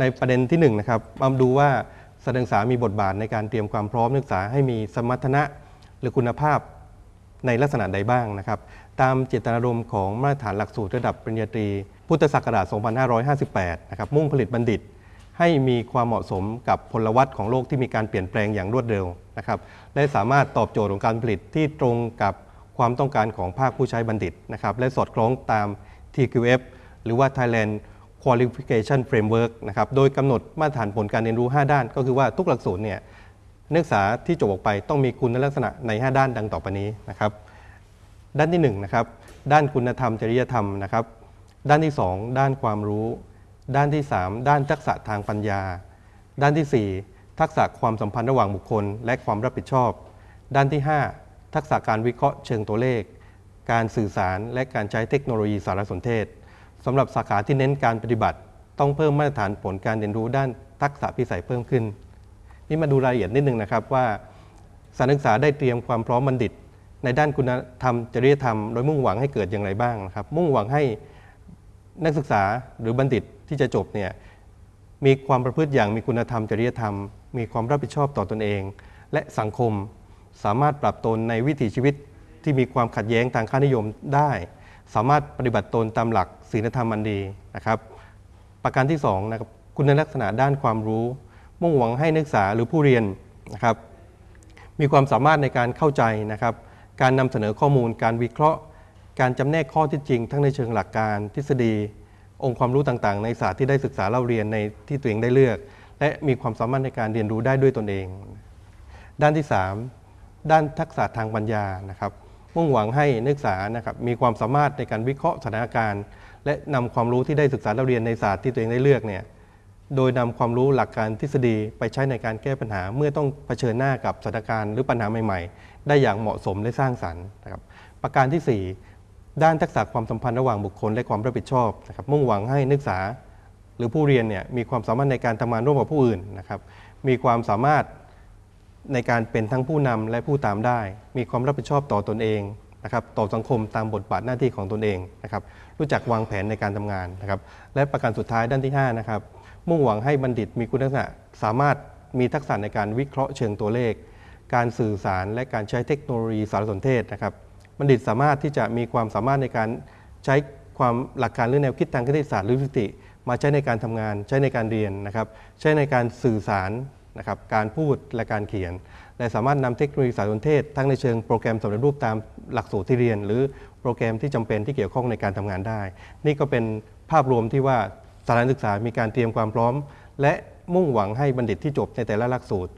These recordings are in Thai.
ในประเด็นที่1นงนะครับมาดูว่าสถานศึกษามีบทบาทในการเตรียมความพร้อมนักศึกษาให้มีสมรรถนะหรือคุณภาพในลักษณะใดบ้างนะครับ ตามเจตนารมณ์ของมาตรฐานหลักสูตรระดับปริญญาตรี พุทธศักราช 2558 นะครับ มุ่งผลิตบัณฑิตให้มีความเหมาะสมกับพลวัตของโลกที่มีการเปลี่ยนแปลงอย่างรวดเร็วนะครับ และสามารถตอบโจทย์ของการผลิตที่ตรงกับความต้องการของภาคผู้ใช้บัณฑิตนะครับ และสอดคล้องตาม TQF หรือว่า Thailand Qualification Framework นะครับ โดยกำหนดมาตรฐานผลการเรียนรู้ 5 ด้าน ก็คือว่าทุกหลักสูตรเนี่ยนักศึกษาที่จบออกไปต้องมีคุณลักษณะใน 5 ด้านดังต่อไปนี้นะครับ ด้านที่1นะครับ ด้านคุณธรรมจริยธรรมนะครับ ด้านที่ 2 ด้านความรู้ ด้านที่ 3 ด้านทักษะทางปัญญา ด้านที่ 4 ทักษะความสัมพันธ์ระหว่างบุคคล และความรับผิดชอบ ด้านที่ 5 ทักษะการวิเคราะห์เชิงตัวเลข การสื่อสารและการใช้เทคโนโลยีสารสนเทศ สำหรับสาขาที่เน้นการปฏิบัติ ต้องเพิ่มมาตรฐานผลการเรียนรู้ด้านทักษะพิสัยเพิ่มขึ้น นี่มาดูรายละเอียดนิดนึงนะครับว่าสานศึกษาได้เตรียมความพร้อมบัณฑิต ในด้านคุณธรรมจริยธรรมโดยมุ่งหวังให้เกิดอย่างไรบ้างนะครับ มุ่งหวังให้นักศึกษาหรือบัณฑิตที่จะจบเนี่ยมีความประพฤติอย่างมีคุณธรรมจริยธรรม มีความรับผิดชอบต่อตอนเอง และสังคมสามารถปรับตนในวิถีชีวิตที่มีความขัดแย้งทางค่านิยมได้ สามารถปฏิบัติตนตามหลักศีลธรรมอันดีนะครับ ประการที่2นะครับคุณลักษณะด้านความรู้ มุ่งหวังให้นักศึกษาหรือผู้เรียนนะครับ มีความสามารถในการเข้าใจนะครับ การนำเสนอข้อมูล การวิเคราะห์ การจำแนกข้อที่จริง ทั้งในเชิงหลักการทฤษฎี องค์ความรู้ต่างๆ ในศาสตร์ที่ได้ศึกษาเล่าเรียนในที่ตัวเองได้เลือก และมีความสามารถในการเรียนรู้ได้ด้วยตนเอง ด้านที่ 3 ด้านทักษะทางปัญญานะครับ มุ่งหวังให้นักศึกษานะครับมีความสามารถในการวิเคราะห์สถานการณ์ และนำความรู้ที่ได้ศึกษาเรียนในศาสตร์ที่ตัวเองได้เลือกเนี่ยโดยนำความรู้หลักการทฤษฎีไปใช้ในการแก้ปัญหา เมื่อต้องเผชิญหน้ากับสถานการณ์หรือปัญหาใหม่ๆ ได้อย่างเหมาะสมและสร้างสรรค์นะครับประการที่ 4 ด้านทักษะความสัมพันธ์ระหว่างบุคคลและความรับผิดชอบนะครับมุ่งหวังให้นักศึกษา หรือผู้เรียนเนี่ยมีความสามารถในการทำงานร่วมกับผู้อื่นนะครับมีความสามารถ ในการเป็นทั้งผู้นำและผู้ตามได้ มีความรับผิดชอบต่อตอนเองนะครับต่อสังคมตามบทบาทหน้าที่ของตนเองนะครับรู้จักวางแผนในการทำงานนะครับและประการสุดท้ายด้านที่5นะครับมุ่งหวังให้บัณฑิตมีคุณลักษณะ สามารถมีทักษะในการวิเคราะห์เชิงตัวเลข การสื่อสารและการใช้เทคโนโลยีสารสนเทศนะครับบัณฑิตสามารถที่จะมีความสามารถในการใช้ความหลักการหรือแนวคิดทางคณิตศาสตร์หรือสถิติมาใช้ในการทำงาน ใช้ในการเรียนนะครับใช้ในการสื่อสาร นะครับการพูดและการเขียน และสามารถนำเทคโนโลยีสารสนเทศ ทั้งในเชิงโปรแกรมสำเร็จรูปตามหลักสูตรที่เรียน หรือโปรแกรมที่จำเป็นที่เกี่ยวข้องในการทำงานได้ นี่ก็เป็นภาพรวมที่ว่าสถานศึกษามีการเตรียมความพร้อม และมุ่งหวังให้บัณฑิตที่จบในแต่ละหลักสูตร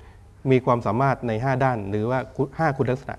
มีความสามารถใน 5 ด้าน หรือว่า 5 คุณลักษณะ